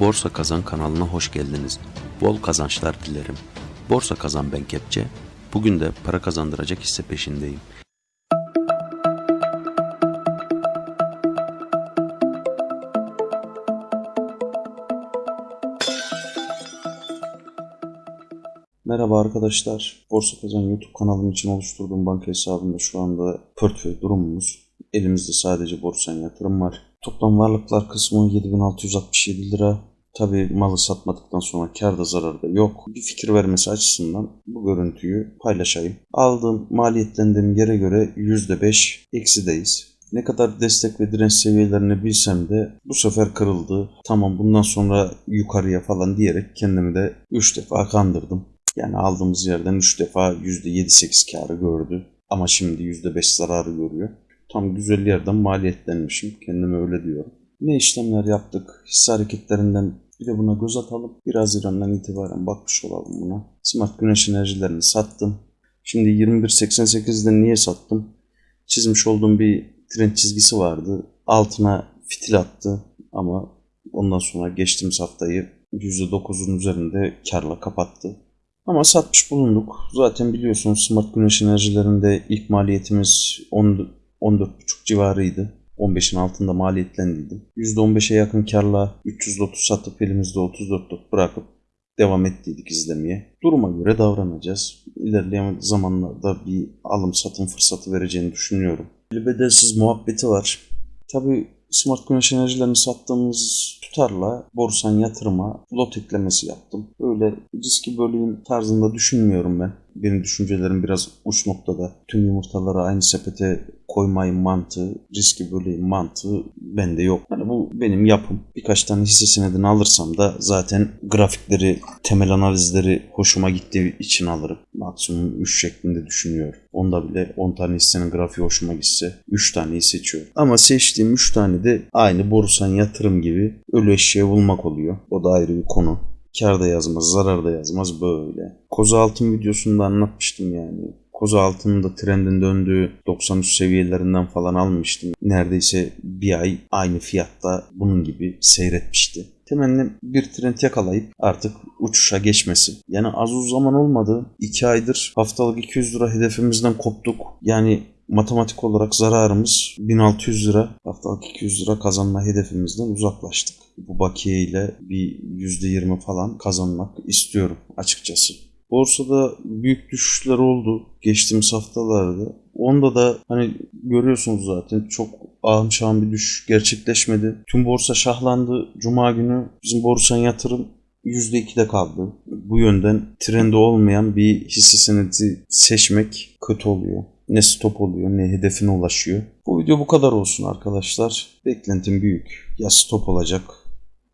Borsa Kazan kanalına hoş geldiniz. Bol kazançlar dilerim. Borsa Kazan ben Kepçe. Bugün de para kazandıracak hisse peşindeyim. Merhaba arkadaşlar. Borsa Kazan YouTube kanalım için oluşturduğum banka hesabında şu anda portföy durumumuz. Elimizde sadece borsan yatırım var. Toplam varlıklar kısmı 7667 lira. Tabi malı satmadıktan sonra karda zararda yok. Bir fikir vermesi açısından bu görüntüyü paylaşayım. Aldığım maliyetlendiğim yere göre %5 eksideyiz. Ne kadar destek ve direnç seviyelerini bilsem de bu sefer kırıldı. Tamam bundan sonra yukarıya falan diyerek kendimi de 3 defa kandırdım. Yani aldığımız yerden 3 defa %7-8 karı gördü. Ama şimdi %5 zararı görüyor. Tam güzel yerden maliyetlenmişim. Kendime öyle diyorum. Ne işlemler yaptık? Hisse hareketlerinden bir de buna göz atalım. 1 Haziran'dan itibaren bakmış olalım buna. Smart güneş enerjilerini sattım. Şimdi 21.88'de niye sattım? Çizmiş olduğum bir trend çizgisi vardı. Altına fitil attı ama ondan sonra geçtiğimiz haftayı %9'un üzerinde karla kapattı. Ama satmış bulunduk. Zaten biliyorsunuz smart güneş enerjilerinde ilk maliyetimiz 10 14,5 civarıydı. 15'in altında maliyetlendiydim. %15'e yakın karla 330 satıp elimizde 34'lük bırakıp devam ettiydik izlemeye. Duruma göre davranacağız. İlerleyen zamanlarda bir alım satım fırsatı vereceğini düşünüyorum. Bir bedelsiz muhabbeti var. Tabi smart güneş enerjilerini sattığımız tutarla borsan yatırıma lot eklemesi yaptım. Böyle riski böleyim tarzında düşünmüyorum ben. Benim düşüncelerim biraz uç noktada. Tüm yumurtaları aynı sepete koymayın mantığı, riski böleyim mantığı bende yok. Yani bu benim yapım. Birkaç tane hisse senedini alırsam da zaten grafikleri, temel analizleri hoşuma gittiği için alırım. Maksimum 3 şeklinde düşünüyorum. Onda bile 10 tane hissenin grafiği hoşuma gitse 3 taneyi seçiyorum. Ama seçtiğim 3 tane de aynı borsan yatırım gibi ölü eşeği bulmak oluyor. O da ayrı bir konu. Kar da yazmaz, zarar da yazmaz böyle. Koza altın videosunda anlatmıştım yani. Koza altının da trendin döndüğü 93 seviyelerinden falan almıştım. Neredeyse bir ay aynı fiyatta bunun gibi seyretmişti. Temennim bir trend yakalayıp artık uçuşa geçmesi. Yani az uz zaman olmadı. 2 aydır haftalık 200 lira hedefimizden koptuk. Yani matematik olarak zararımız 1600 lira. Haftalık 200 lira kazanma hedefimizden uzaklaştık. Bu bakiye ile bir %20 falan kazanmak istiyorum açıkçası. Borsada büyük düşüşler oldu geçtiğimiz haftalarda. Onda da hani görüyorsunuz zaten çok şahım bir düşüş gerçekleşmedi. Tüm borsa şahlandı. Cuma günü bizim borsan yatırım %2'de kaldı. Bu yönden trende olmayan bir hisse senedi seçmek kötü oluyor. Ne stop oluyor ne hedefine ulaşıyor. Bu video bu kadar olsun arkadaşlar. Beklentim büyük. Ya stop olacak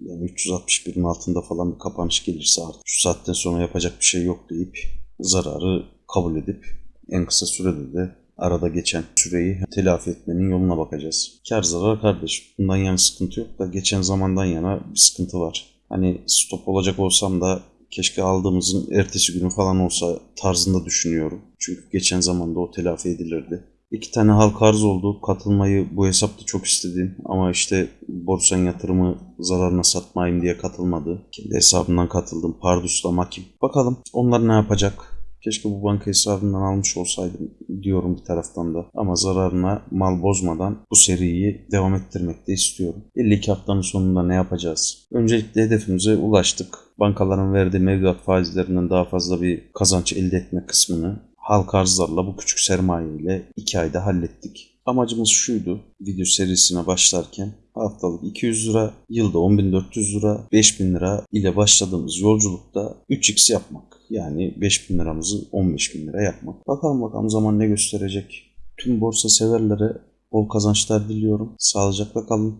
yani 361'in altında falan bir kapanış gelirse artık şu saatten sonra yapacak bir şey yok deyip zararı kabul edip en kısa sürede de arada geçen süreyi telafi etmenin yoluna bakacağız. Kar zarar kardeş. Bundan yana sıkıntı yok da geçen zamandan yana bir sıkıntı var. Hani stop olacak olsam da keşke aldığımızın ertesi günü falan olsa tarzında düşünüyorum. Çünkü geçen zamanda o telafi edilirdi. İki tane halka arz oldu. Katılmayı bu hesapta çok istedim ama işte borsan yatırımı zararına satmayayım diye katılmadı. Kendi hesabından katıldım. Pardus'la Makim. Bakalım onlar ne yapacak? Keşke bu banka hesabından almış olsaydım diyorum bir taraftan da. Ama zararına mal bozmadan bu seriyi devam ettirmek de istiyorum. 52 haftanın sonunda ne yapacağız? Öncelikle hedefimize ulaştık. Bankaların verdiği mevduat faizlerinden daha fazla bir kazanç elde etme kısmını halka arzlarla bu küçük sermaye ile 2 ayda hallettik. Amacımız şuydu video serisine başlarken haftalık 200 lira, yılda 10.400 lira, 5.000 lira ile başladığımız yolculukta 3x yapmak. Yani 5.000 liramızı 15.000 lira yapmak. Bakalım bakalım zaman ne gösterecek. Tüm borsa severlere bol kazançlar diliyorum. Sağlıcakla kalın.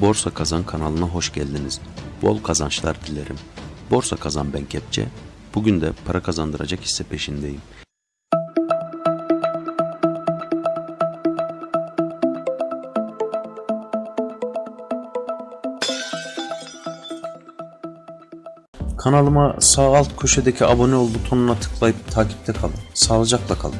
Borsa Kazan kanalına hoş geldiniz. Bol kazançlar dilerim. Borsa Kazan ben Kepçe. Bugün de para kazandıracak hisse peşindeyim. Kanalıma sağ alt köşedeki abone ol butonuna tıklayıp takipte kalın. Sağlıcakla kalın.